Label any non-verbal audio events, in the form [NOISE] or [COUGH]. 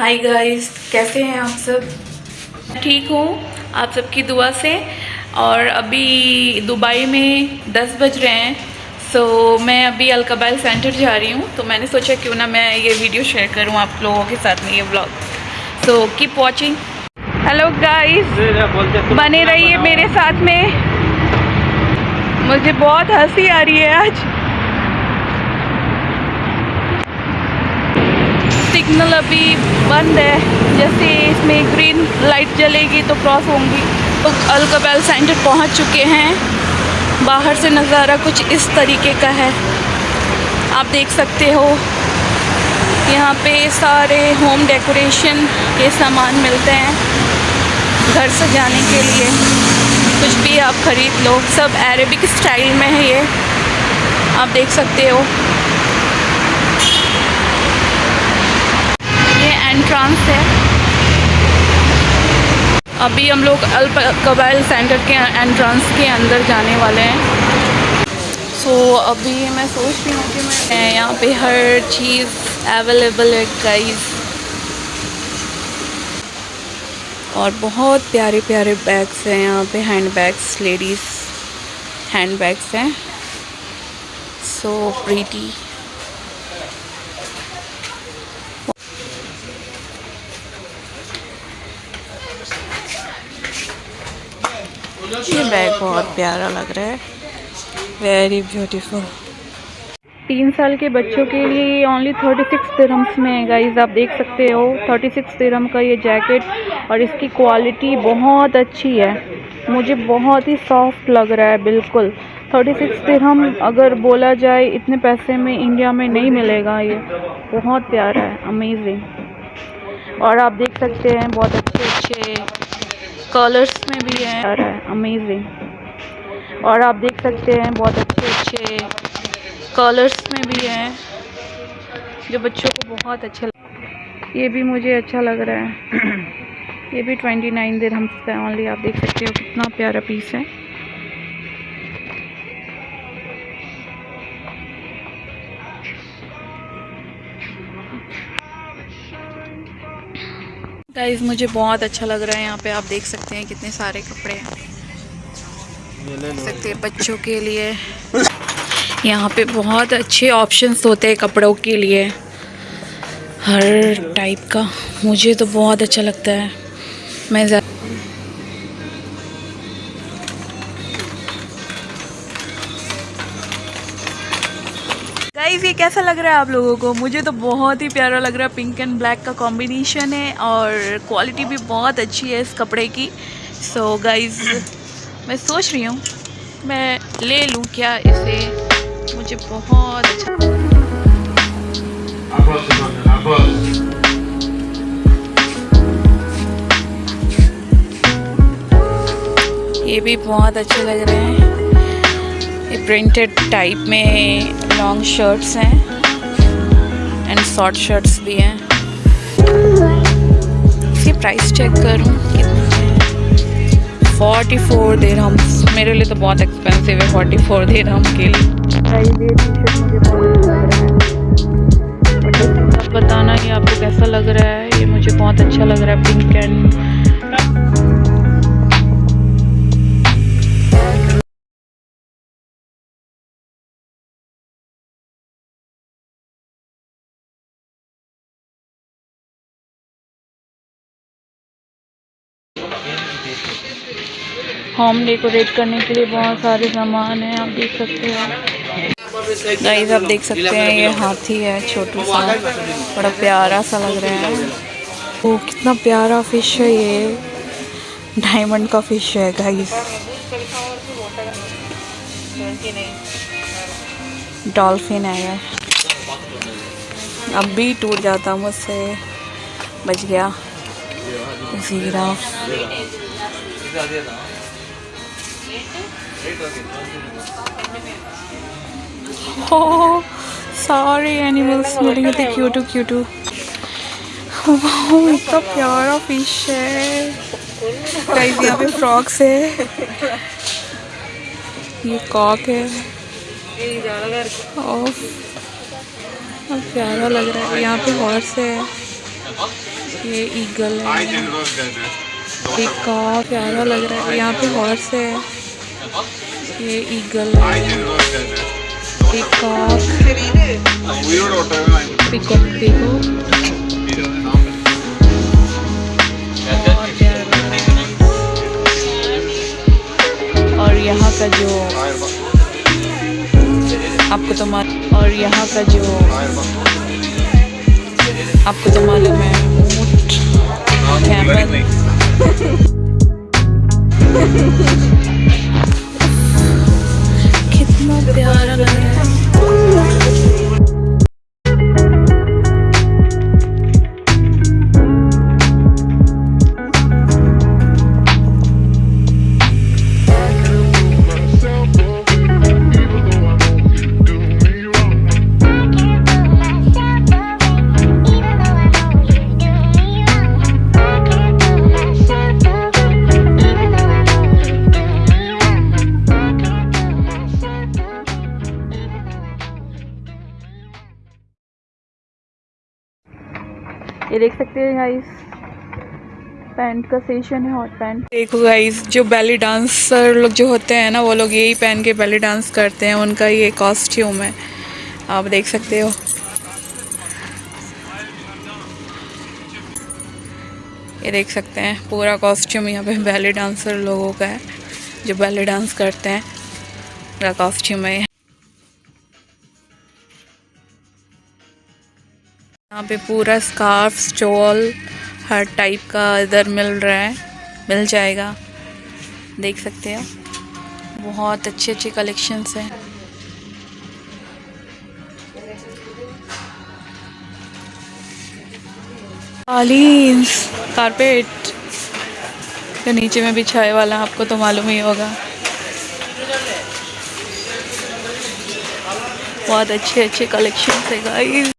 Hi guys कैसे हैं आप सब? ठीक हूँ आप सबकी दुआ से। और अभी दुबई में 10 बज रहे हैं सो so, मैं अभी अलकबाइल सेंटर जा रही हूँ। तो मैंने सोचा क्यों ना मैं ये वीडियो शेयर करूँ आप लोगों के साथ में ये blog so keep watching hello guys बने रहिए मेरे साथ में। मुझे बहुत हँसी आ रही है आज। सिग्नल अभी बंद है। जैसे इसमें ग्रीन लाइट जलेगी तो क्रॉस होंगी। तो अलकबैल सेंटर पहुँच चुके हैं। बाहर से नज़ारा कुछ इस तरीके का है। आप देख सकते हो। यहाँ पे सारे होम डेकोरेशन के सामान मिलते हैं घर सजाने के लिए। कुछ भी आप ख़रीद लो। सब अरेबिक स्टाइल में है ये। आप देख सकते हो। एंट्रांस है। अभी हम लोग अल कबाइल सेंटर के एंट्रांस के अंदर जाने वाले हैं। सो so, अभी मैं सोच रही हूँ कि मैं यहाँ पे हर चीज़ अवेलेबल है गाइस और बहुत प्यारे प्यारे बैग्स हैं यहाँ पे hand bags ladies hand bags हैं। सो प्रीटी ये बैग बहुत प्यारा लग रहा है। वेरी ब्यूटीफुल तीन साल के बच्चों के लिए ये ओनली थर्टी सिक्स दिरम्स में है गाइज़ आप देख सकते हो। थर्टी सिक्स दिरम का ये जैकेट और इसकी क्वालिटी बहुत अच्छी है। मुझे बहुत ही सॉफ्ट लग रहा है, बिल्कुल। थर्टी सिक्स दिरहम अगर बोला जाए, इतने पैसे में इंडिया में नहीं मिलेगा ये। बहुत प्यारा है अमेजिंग और आप देख सकते हैं, बहुत अच्छे अच्छे कलर्स में भी है। अमेजिंग और आप देख सकते हैं, बहुत अच्छे अच्छे कलर्स में भी हैं, जो बच्चों को बहुत अच्छे ये भी मुझे अच्छा लग रहा है। [CLEARS THROAT] ये भी ट्वेंटी नाइन दिन हम ओनली आप देख सकते हो कितना प्यारा पीस है। गाइज़ मुझे बहुत अच्छा लग रहा है यहाँ पे। आप देख सकते हैं कितने सारे कपड़े हैं। देख सकते हैं बच्चों के लिए। यहाँ पे बहुत अच्छे ऑप्शंस होते हैं कपड़ों के लिए। हर टाइप का। मुझे तो बहुत अच्छा लगता है। मैं गाइस ये कैसा लग रहा है आप लोगों को? मुझे तो बहुत ही प्यारा लग रहा है। पिंक एंड ब्लैक का कॉम्बिनेशन है और क्वालिटी भी बहुत अच्छी है इस कपड़े की। सो so, गाइस मैं सोच रही हूँ मैं ले लूँ क्या इसे? मुझे बहुत अच्छा ये भी बहुत अच्छे लग रहे हैं। ये प्रिंटेड टाइप में लॉन्ग शर्ट्स हैं एंड शॉर्ट शर्ट्स भी हैं। इसकी प्राइस चेक करूँ फोर्टी फोर देर हम मेरे लिए तो बहुत एक्सपेंसिव है फोर्टी फोर देर हम के लिए। बताना कि आपको कैसा लग रहा है, ये मुझे बहुत अच्छा लग रहा है पिंक एंड होम डेकोरेट करने के लिए बहुत सारे सामान हैं, आप देख सकते हो। गाइस आप देख सकते हैं, ये हाथी है, छोटू सा। बड़ा प्यारा सा लग रहा है। वो कितना प्यारा फ़िश है ये। डायमंड का फ़िश है गाइस डॉल्फिन है ये। अब भी टूट जाता मुझसे। बच गया। ज़ीरा Oh, सारे एनिमल्स मिलेंगे थे क्यूटू क्यूटू वाह इतना प्यारा फ़िश है। कई यहाँ पे फ्रॉक्स है? ये कॉक है। और प्यारा लग रहा है। यहाँ पे हॉर्स है। ये ईगल है। Ay, tienes dos dedos. एक का प्यारा लग रहा है। यहाँ पे हॉर्स है। ये ईगल और यहाँ का जो आपको तो मालूम और यहाँ का जो आपको तो मालूम है ऊँट। कैमल। [LAUGHS] ये देख सकते हैं गाइस पैंट का सेशन है हॉट पैंट देखो गाइस जो बैली डांसर लोग जो होते हैं ना, वो लोग यही पहन के बैली डांस करते हैं, उनका ये कॉस्ट्यूम है। आप देख सकते हो। ये देख सकते हैं, पूरा कॉस्ट्यूम यहाँ पे बैली डांसर लोगों का है, जो बैली डांस करते हैं। पूरा कॉस्ट्यूम है यहाँ पे पूरा स्कार्फ स्टॉल हर टाइप का इधर मिल रहा है। मिल जाएगा। देख सकते हो। बहुत अच्छे अच्छे कलेक्शंस हैं। कालीन्स कारपेट के नीचे में बिछाए वाला, आपको तो मालूम ही होगा। बहुत अच्छे अच्छे कलेक्शंस है गाइस